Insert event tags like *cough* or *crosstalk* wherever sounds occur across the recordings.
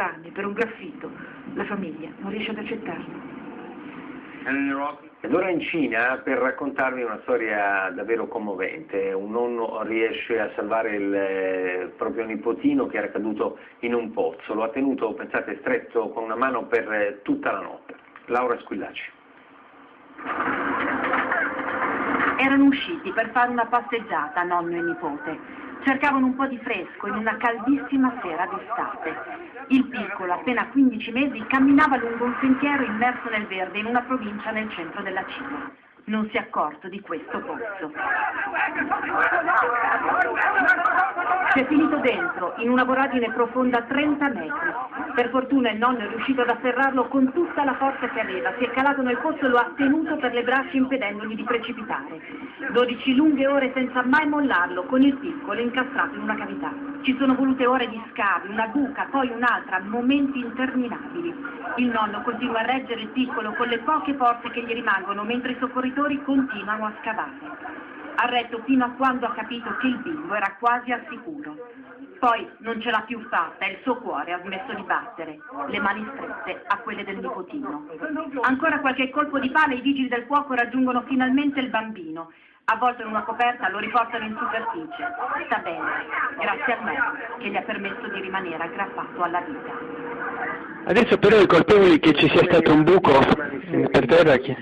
anni per un graffito. La famiglia non riesce ad accettarlo. Ed ora in Cina per raccontarvi una storia davvero commovente. Un nonno riesce a salvare il eh, proprio nipotino che era caduto in un pozzo. Lo ha tenuto, pensate, stretto con una mano per eh, tutta la notte. Laura Squillaci. Erano usciti per fare una passeggiata, nonno e nipote. Cercavano un po' di fresco in una caldissima sera d'estate. Il piccolo, appena 15 mesi, camminava lungo un sentiero immerso nel verde in una provincia nel centro della Cina. Non si è accorto di questo pozzo. Si è finito dentro, in una voragine profonda 30 metri. Per fortuna il nonno è riuscito ad afferrarlo con tutta la forza che aveva. Si è calato nel pozzo e lo ha tenuto per le braccia impedendogli di precipitare. 12 lunghe ore senza mai mollarlo, con il piccolo incastrato in una cavità. Ci sono volute ore di scavi, una buca, poi un'altra, momenti interminabili. Il nonno continua a reggere il piccolo con le poche forze che gli rimangono, mentre i soccorritori continuano a scavare. Ha retto fino a quando ha capito che il bimbo era quasi al sicuro. Poi non ce l'ha più fatta e il suo cuore ha smesso di battere, le mani strette a quelle del nipotino. Ancora qualche colpo di pala e i vigili del fuoco raggiungono finalmente il bambino. Avvolto in una coperta lo riportano in superficie. Sta bene, grazie a me che gli ha permesso di rimanere aggrappato alla vita. Adesso però i colpevoli che ci sia stato un buco per terra chi?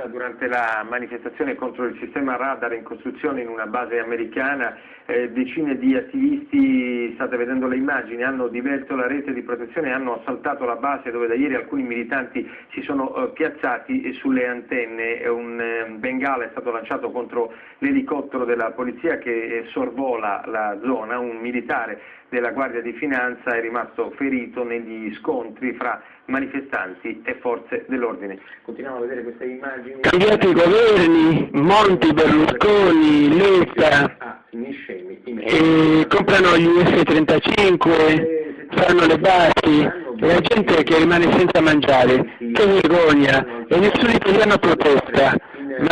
Setta durante la manifestazione contro il sistema radar in costruzione in una base americana eh, decine di attivisti, state vedendo le immagini, hanno diverso la rete di protezione, hanno assaltato la base dove da ieri alcuni militanti si sono eh, piazzati sulle antenne, un eh, bengala è stato lanciato contro l'elicottero della polizia che eh, sorvola la zona, un militare della Guardia di Finanza è rimasto ferito negli scontri fra manifestanti e forze dell'ordine. Continuiamo a vedere queste immagini. Cambiati i governi, Monti, Berlusconi, Letta, Ah, e comprano gli F-35, fanno le basi, e la gente che rimane senza mangiare, che vergogna, e nessun italiano protesta.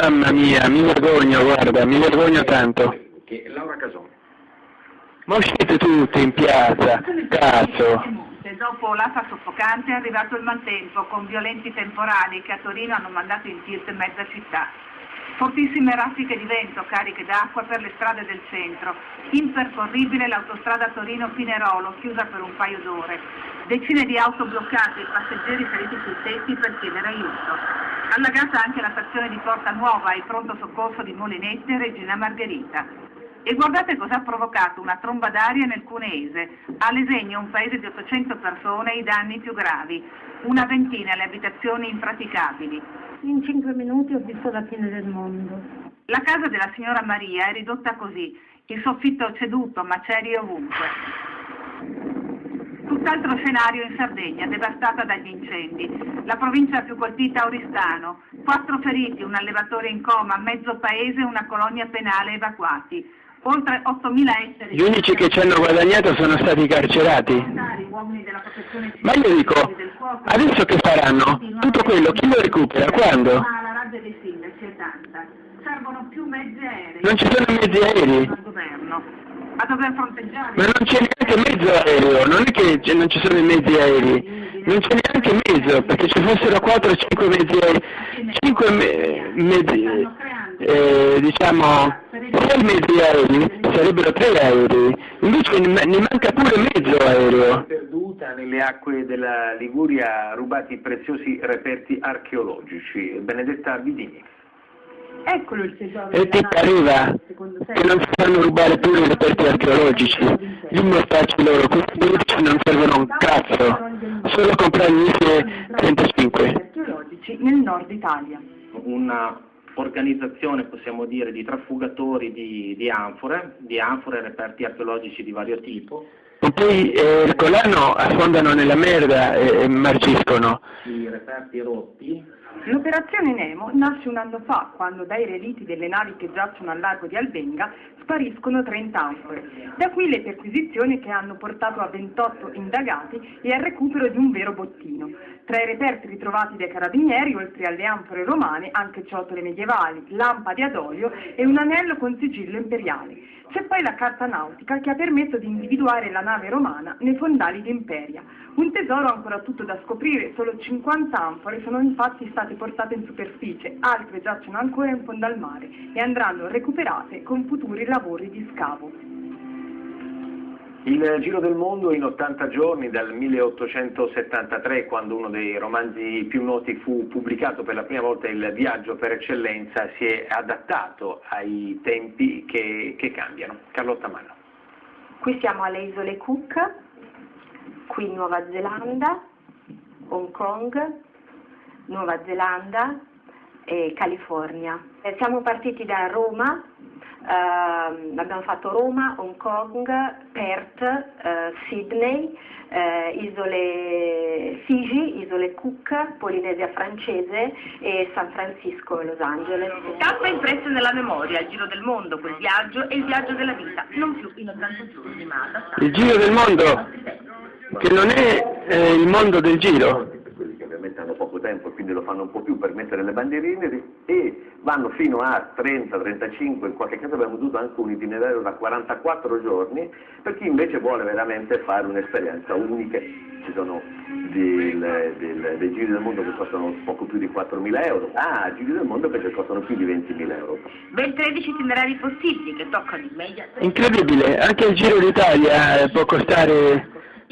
Mamma mia, mi vergogno, guarda, mi vergogno tanto. Ma uscite tutti in piazza, cazzo. Dopo l'asta soffocante è arrivato il maltempo con violenti temporali che a Torino hanno mandato in tilt mezza città. Fortissime raffiche di vento cariche d'acqua per le strade del centro. Impercorribile l'autostrada Torino-Pinerolo, chiusa per un paio d'ore. Decine di auto bloccate e passeggeri feriti sui tetti per chiedere aiuto. Allagata anche la stazione di Porta Nuova e pronto soccorso di Molinette e Regina Margherita. E guardate cosa ha provocato una tromba d'aria nel Cuneese. A Lesegno, un paese di 800 persone, i danni più gravi. Una ventina le abitazioni impraticabili. In cinque minuti ho visto la fine del mondo. La casa della signora Maria è ridotta così, il soffitto ceduto, macerie ovunque. Tutt'altro scenario in Sardegna, devastata dagli incendi. La provincia più colpita a Oristano. Quattro feriti, un allevatore in coma, mezzo paese e una colonia penale evacuati. Oltre 8.000 esseri... Gli unici che ci hanno guadagnato sono stati carcerati. Della protezione Ma io dico, adesso che faranno? Tutto quello chi lo recupera? Quando? Aerei. Non ci sono mezzi aerei. Ma non c'è neanche mezzo aereo, non è che non ci sono i mezzi aerei, non c'è neanche mezzo, perché ci fossero 4 o 5 mezzi aerei, 5 me- mezzi, eh, diciamo, 6 mezzi aerei, sarebbero 3 aerei, invece ne, ne manca pure mezzo aereo. Perduta nelle acque della Liguria rubati preziosi reperti archeologici. Benedetta Vidini. Eccolo il tesoro. E ti pareva che non si fanno rubare pure i reperti archeologici, gli mortacci loro, questi politici non servono un cazzo, solo comprare gli F-35. archeologici nel nord Italia. una organizzazione, possiamo dire, di trafugatori di, di anfore, di anfore e reperti archeologici di vario tipo, E poi eh, colano affondano nella merda e, e marciscono. i reperti rotti L'operazione Nemo nasce un anno fa, quando dai reliti delle navi che giacciono al largo di Albenga spariscono 30 anfore. Da qui le perquisizioni che hanno portato a 28 indagati e al recupero di un vero bottino. Tra i reperti ritrovati dai carabinieri, oltre alle anfore romane, anche ciotole medievali, lampade ad olio e un anello con sigillo imperiale. C'è poi la carta nautica che ha permesso di individuare la nave romana nei fondali di Imperia. Un tesoro ancora tutto da scoprire, solo 50 anfore sono infatti state portate in superficie, altre giacciono ancora in fondo al mare e andranno recuperate con futuri lavori di scavo. Il Giro del Mondo in 80 giorni dal 1873, quando uno dei romanzi più noti fu pubblicato per la prima volta, il viaggio per eccellenza, si è adattato ai tempi che, che cambiano. Carlotta Manno. Qui siamo alle isole Cook, qui Nuova Zelanda, Hong Kong, Nuova Zelanda e California. Eh, Siamo partiti da Roma, abbiamo fatto Roma, Hong Kong, Perth, eh, Sydney, eh, isole Fiji, isole Cook, Polinesia francese e San Francisco e Los Angeles. Tappa impressa nella memoria, il giro del mondo, quel viaggio e il viaggio della vita, non più in 80 giorni, ma adattato. Il giro del mondo, che non è eh, il mondo del giro. per quelli che ovviamente hanno poco tempo e quindi lo fanno un po' più per mettere le bandierine e vanno fino a 30, 35, in qualche caso abbiamo avuto anche un itinerario da 44 giorni per chi invece vuole veramente fare un'esperienza unica. Ci sono del- del- dei giri del mondo che costano poco più di 4.000 euro, ah, giri del mondo che costano più di 20.000 euro. Ben 13 itinerari possibili che toccano in media Incredibile, anche il Giro d'Italia eh, può costare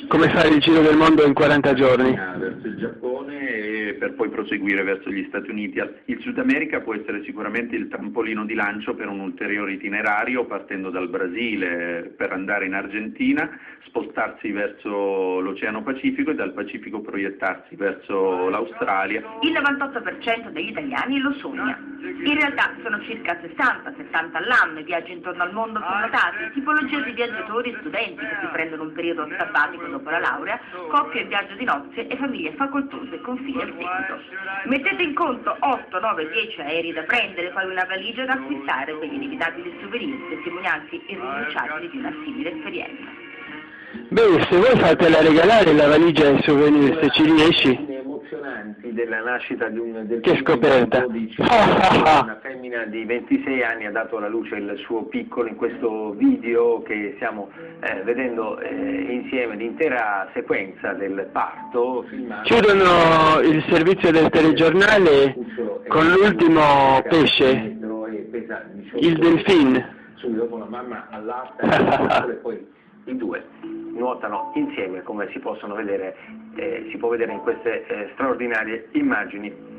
come fare il Giro del mondo in 40 giorni. verso il Giappone e per poi proseguire verso gli Stati Uniti. Il Sud America può essere sicuramente il trampolino di lancio per un ulteriore itinerario partendo dal Brasile per andare in Argentina, spostarsi verso l'Oceano Pacifico e dal Pacifico proiettarsi verso l'Australia. Il 98% degli italiani lo sogna. In realtà sono circa 60-70 all'anno i viaggi intorno al mondo sono notati, tipologia di viaggiatori e studenti che si prendono un periodo sabbatico dopo la laurea, coppie in viaggio di nozze e famiglie facoltose con figli al seguito. Mettete in conto 8, 9, 10 aerei da prendere, poi una valigia da acquistare per gli inevitabili souvenir, testimonianze irrinunciabili di una simile esperienza. Beh, se vuoi fatela regalare la valigia ai souvenir, se ci riesci. Emozionanti della nascita di un del Che scoperta. 12. Ah, ah, ah. una femmina di 26 anni ha dato alla luce il suo piccolo in questo video che stiamo eh, vedendo eh, insieme l'intera sequenza del parto filmato Chiudono il servizio del telegiornale con l'ultimo pesce, il delfin. subito dopo la mamma all'asta *laughs* e poi i due nuotano insieme come si possono vedere eh, si può vedere in queste eh, straordinarie immagini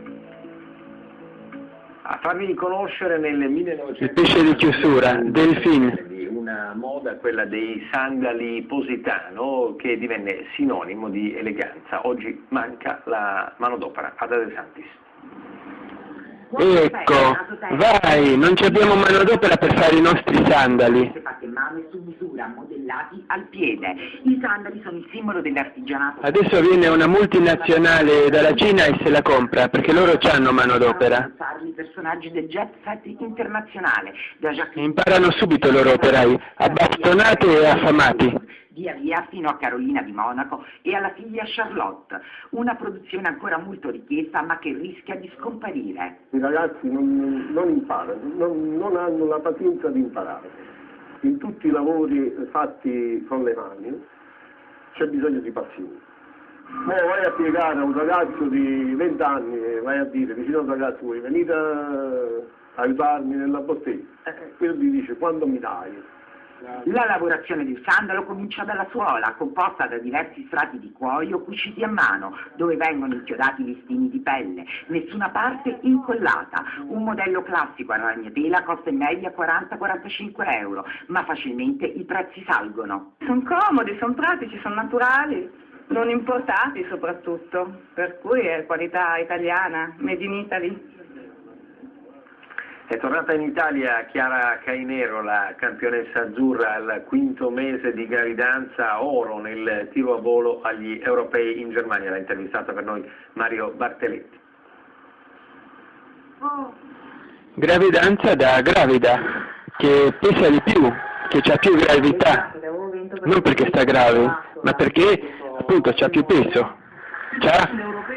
a farvi conoscere nel 1900 Il pesce di chiusura, delfin. una moda, quella dei sandali positano, che divenne sinonimo di eleganza. Oggi manca la manodopera ad De Santis. Ecco, vai, non ci abbiamo manodopera per fare i nostri sandali. fatte in mano e su misura, modellati al piede. I sandali sono il simbolo dell'artigianato. Adesso viene una multinazionale dalla Cina e se la compra, perché loro hanno manodopera. I personaggi del jet set internazionale, da Jacques Imparano subito i loro operai, abbastonati e affamati. Via via fino a Carolina di Monaco e alla figlia Charlotte, una produzione ancora molto richiesta ma che rischia di scomparire. I ragazzi non, non imparano, non, non hanno la pazienza di imparare. In tutti i lavori fatti con le mani c'è bisogno di pazienza. Ora vai a spiegare a un ragazzo di 20 anni, vai a dire vicino a un ragazzo, vuoi venire a aiutarmi nella bottega? Eh, quello gli dice, quando mi dai? La lavorazione del sandalo comincia dalla suola, composta da diversi strati di cuoio cuciti a mano, dove vengono inchiodati listini di pelle, nessuna parte incollata. Un modello classico a ragnatela costa in media 40-45 euro, ma facilmente i prezzi salgono. Sono comodi, sono pratici, sono naturali, non importati soprattutto, per cui è qualità italiana, made in Italy. È tornata in Italia Chiara Cainero, la campionessa azzurra al quinto mese di gravidanza, oro nel tiro a volo agli europei in Germania. L'ha intervistata per noi Mario Bartelletti. Gravidanza da gravida, che pesa di più, che ha più gravità, non perché sta grave, ma perché appunto ha più peso. C'ha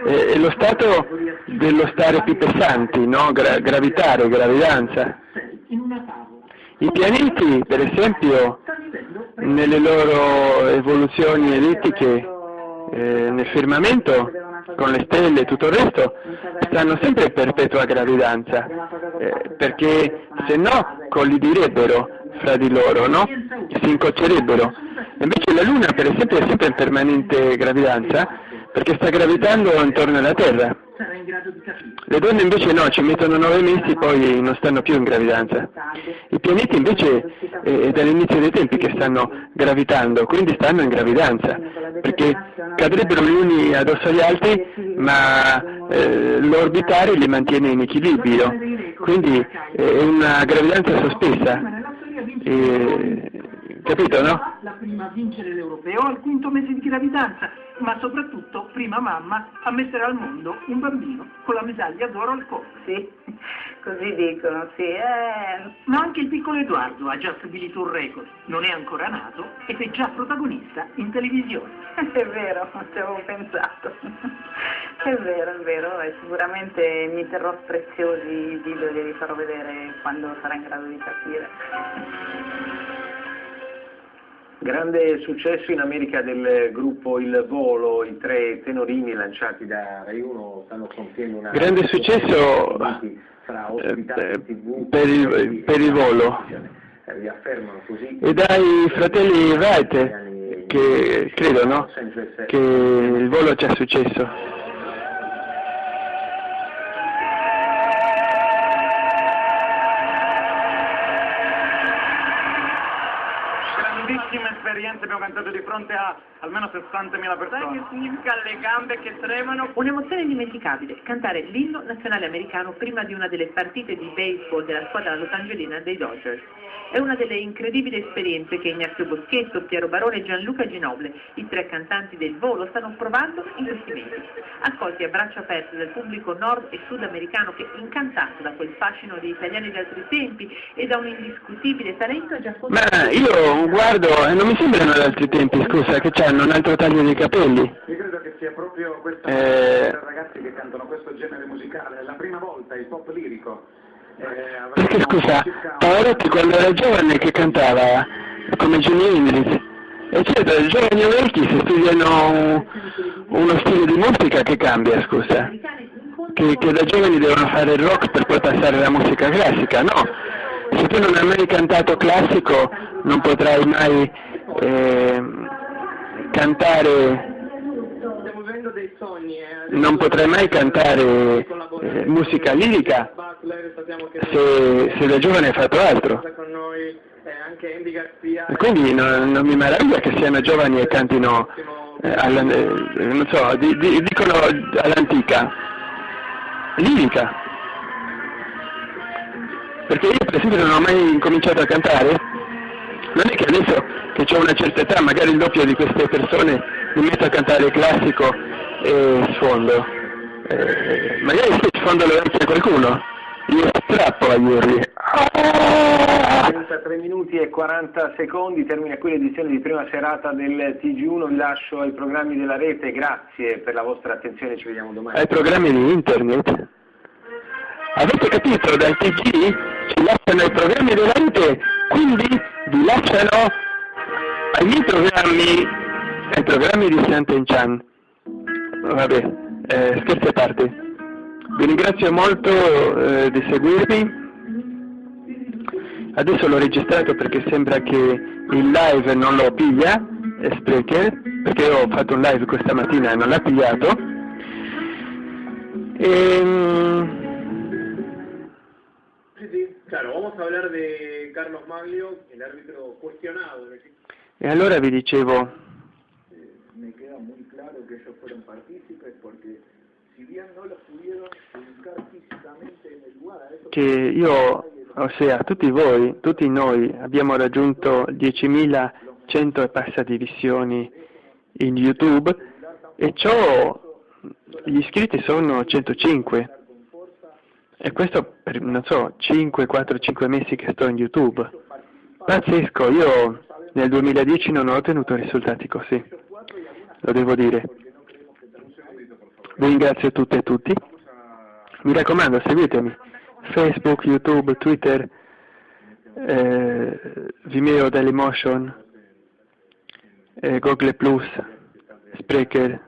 eh, lo stato dello stare più pesanti, no? Gra gravitare, gravidanza. I pianeti, per esempio, nelle loro evoluzioni ellittiche eh, nel firmamento, con le stelle e tutto il resto, stanno sempre in perpetua gravidanza, eh, perché se no collidirebbero fra di loro, no? si incoccerebbero. Invece la Luna, per esempio, è sempre in permanente gravidanza, perché sta gravitando intorno alla Terra. Le donne invece no, ci mettono nove mesi e poi non stanno più in gravidanza. I pianeti invece eh, è dall'inizio dei tempi che stanno gravitando, quindi stanno in gravidanza, perché cadrebbero gli uni addosso agli altri, ma eh, l'orbitare li mantiene in equilibrio, quindi eh, è una gravidanza sospesa. E, capito, no? Prima a vincere l'europeo al quinto mese di gravidanza, ma soprattutto prima mamma a mettere al mondo un bambino con la medaglia d'oro al collo. Sì, *laughs* così dicono, sì. Eh... Ma anche il piccolo Edoardo ha già stabilito un record, non è ancora nato ed è già protagonista in televisione. *laughs* è vero, ci avevo pensato. *laughs* è vero, è vero, e sicuramente mi terrò preziosi i video e li farò vedere quando sarà in grado di capire. Grande successo in America del gruppo Il Volo, i tre tenorini lanciati da Rai 1 stanno compiendo una... Grande successo eh, per, il, per il volo e dai fratelli Wright che credo no? che il volo c'è successo. Esperienze abbiamo cantato di fronte a almeno 60.000 persone. Sai che significa le gambe che tremano? Un'emozione indimenticabile, cantare l'inno nazionale americano prima di una delle partite di baseball della squadra Los Angelina dei Dodgers. È una delle incredibili esperienze che Ignazio Boschetto, Piero Barone e Gianluca Ginoble, i tre cantanti del volo, stanno provando in questi mesi. Accolti a braccia aperte dal pubblico nord e sudamericano che, incantato da quel fascino degli italiani di altri tempi e da un indiscutibile talento, ha già Ma io guardo e non mi sembrano ad altri tempi, scusa, che hanno un altro taglio di capelli. Io credo che sia proprio questa eh... ragazzi che cantano questo genere musicale, è la prima volta il pop lirico. Eh, Perché scusa, Pavarotti quando era giovane che cantava come Jimi Hendrix, eccetera, i giovani vecchi se studiano uno stile di musica che cambia, scusa, che, che da giovani devono fare il rock per poi passare alla musica classica, no, se tu non hai mai cantato classico non potrai mai eh, cantare non potrai mai cantare eh, musica lirica se, se, da giovane hai fatto altro. E quindi non, non, mi meraviglia che siano giovani e cantino, eh, alla, eh, non so, di, di, dicono all'antica, lirica. Perché io per esempio non ho mai incominciato a cantare, non è che adesso che ho una certa età, magari il doppio di queste persone, mi metto a cantare classico e sfondo. Eh, magari se sfondo le orecchie a qualcuno, io strappo agli urli. 33 minuti e 40 secondi, termina qui l'edizione di prima serata del TG1, vi lascio ai programmi della rete, grazie per la vostra attenzione, ci vediamo domani. Ai programmi di internet? Avete capito? Dal TG ci lasciano i programmi della rete, quindi vi lasciano ai miei programmi, ai programmi di Sant'Enchan. Vabbè, eh, scherzi a parte. Vi ringrazio molto eh, di seguirmi. Adesso l'ho registrato perché sembra che il live non lo piglia, Sprecher, perché ho fatto un live questa mattina e non l'ha pigliato. E, sí, claro, vamos a hablar de Carlos Maglio, el árbitro cuestionado. E allora vi dicevo, che io, ossia tutti voi, tutti noi abbiamo raggiunto 10.100 e passati visioni in YouTube e ciò, gli iscritti sono 105. E questo per, non so, 5, 4, 5 mesi che sto in YouTube. Pazzesco, io nel 2010 non ho ottenuto risultati così, lo devo dire. Vi ringrazio tutte e tutti. Mi raccomando, seguitemi. Facebook, YouTube, Twitter, eh, Vimeo Dailymotion, eh, Google Plus, Spreaker,